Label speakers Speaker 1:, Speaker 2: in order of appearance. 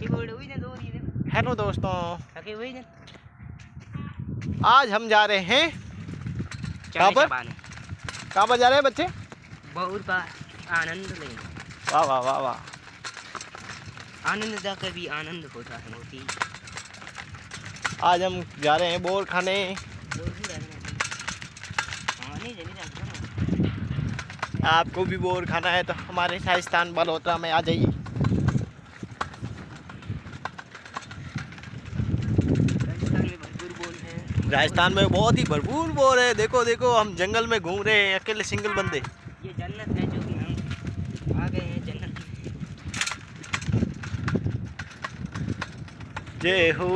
Speaker 1: Hello दोस्तों। आज हम जा रहे हैं कहाँ पर? कहाँ पर जा रहे हैं बच्चे?
Speaker 2: बहुत आनंद लेना।
Speaker 1: वाह वाह वाह वाह।
Speaker 2: आनंद का कभी आनंद होता है मोती।
Speaker 1: आज हम जा रहे हैं बोर खाने।
Speaker 2: हाँ।
Speaker 1: आपको भी बोर खाना है तो हमारे राजस्थान बलहोत्रा में आ जाइए
Speaker 2: राजस्थान में भरपूर बोल है
Speaker 1: राजस्थान में बहुत ही भरपूर बोर है। देखो देखो हम जंगल में घूम रहे हैं अकेले सिंगल बंदे।
Speaker 2: ये जन्नत है जो कि हम आ गए हैं जन्नत
Speaker 1: जय हो